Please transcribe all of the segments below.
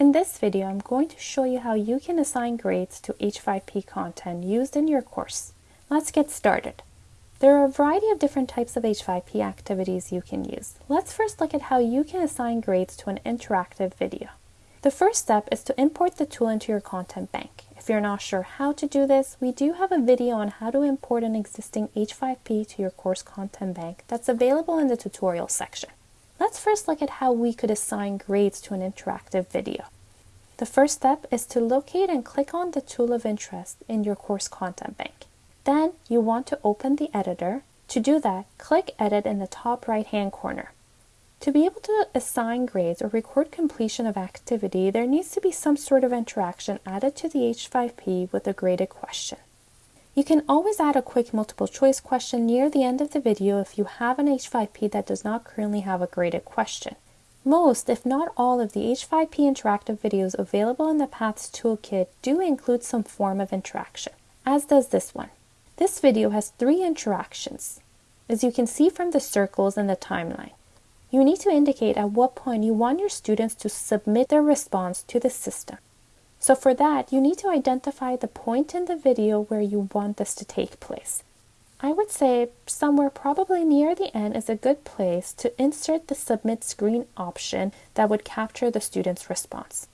In this video, I'm going to show you how you can assign grades to H5P content used in your course. Let's get started. There are a variety of different types of H5P activities you can use. Let's first look at how you can assign grades to an interactive video. The first step is to import the tool into your content bank. If you're not sure how to do this, we do have a video on how to import an existing H5P to your course content bank that's available in the tutorial section. Let's first look at how we could assign grades to an interactive video. The first step is to locate and click on the tool of interest in your course content bank. Then you want to open the editor. To do that, click Edit in the top right hand corner. To be able to assign grades or record completion of activity, there needs to be some sort of interaction added to the H5P with a graded question. You can always add a quick multiple choice question near the end of the video if you have an H5P that does not currently have a graded question. Most, if not all, of the H5P interactive videos available in the Paths Toolkit do include some form of interaction, as does this one. This video has three interactions, as you can see from the circles in the timeline. You need to indicate at what point you want your students to submit their response to the system. So for that, you need to identify the point in the video where you want this to take place. I would say somewhere probably near the end is a good place to insert the submit screen option that would capture the student's response.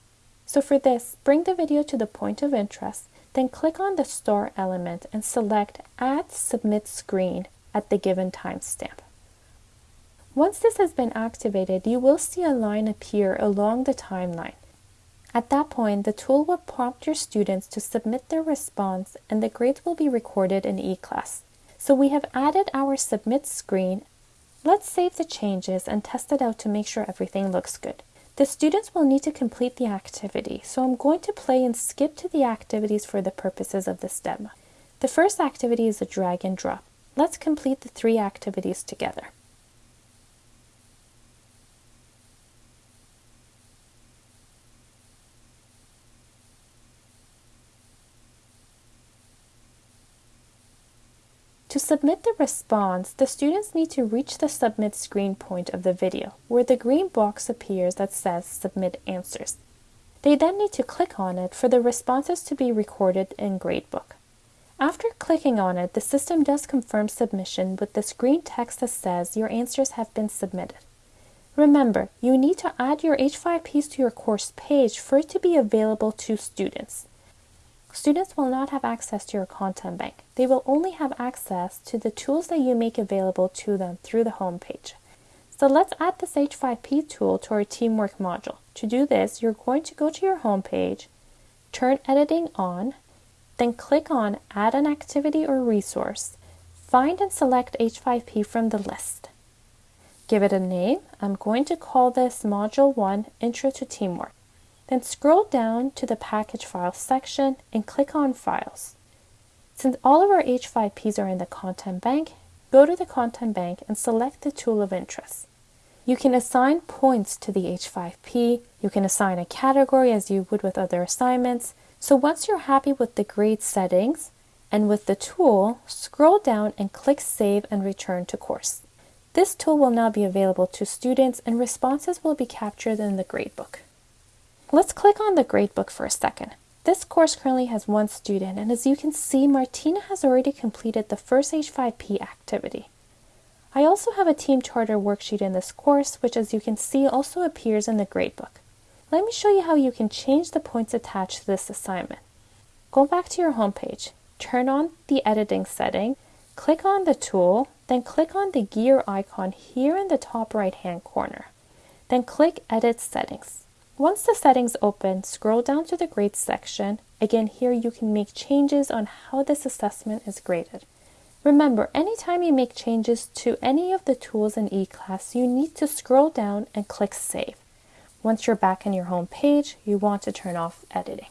So for this, bring the video to the point of interest, then click on the star element and select Add Submit Screen at the given timestamp. Once this has been activated, you will see a line appear along the timeline. At that point, the tool will prompt your students to submit their response and the grades will be recorded in eClass. So we have added our submit screen. Let's save the changes and test it out to make sure everything looks good. The students will need to complete the activity, so I'm going to play and skip to the activities for the purposes of this demo. The first activity is a drag and drop. Let's complete the three activities together. To submit the response, the students need to reach the submit screen point of the video, where the green box appears that says Submit Answers. They then need to click on it for the responses to be recorded in Gradebook. After clicking on it, the system does confirm submission with this green text that says your answers have been submitted. Remember, you need to add your H5Ps to your course page for it to be available to students. Students will not have access to your content bank. They will only have access to the tools that you make available to them through the home page. So let's add this H5P tool to our teamwork module. To do this, you're going to go to your home page, turn editing on, then click on add an activity or resource. Find and select H5P from the list. Give it a name. I'm going to call this Module 1 Intro to Teamwork. Then scroll down to the package files section and click on files. Since all of our H5Ps are in the content bank, go to the content bank and select the tool of interest. You can assign points to the H5P, you can assign a category as you would with other assignments. So once you're happy with the grade settings and with the tool, scroll down and click Save and Return to Course. This tool will now be available to students and responses will be captured in the gradebook. Let's click on the gradebook for a second. This course currently has one student, and as you can see, Martina has already completed the first H5P activity. I also have a team charter worksheet in this course, which as you can see also appears in the gradebook. Let me show you how you can change the points attached to this assignment. Go back to your homepage, turn on the editing setting, click on the tool, then click on the gear icon here in the top right hand corner. Then click Edit Settings. Once the settings open, scroll down to the grades section. Again, here you can make changes on how this assessment is graded. Remember, anytime you make changes to any of the tools in eClass, you need to scroll down and click Save. Once you're back in your home page, you want to turn off editing.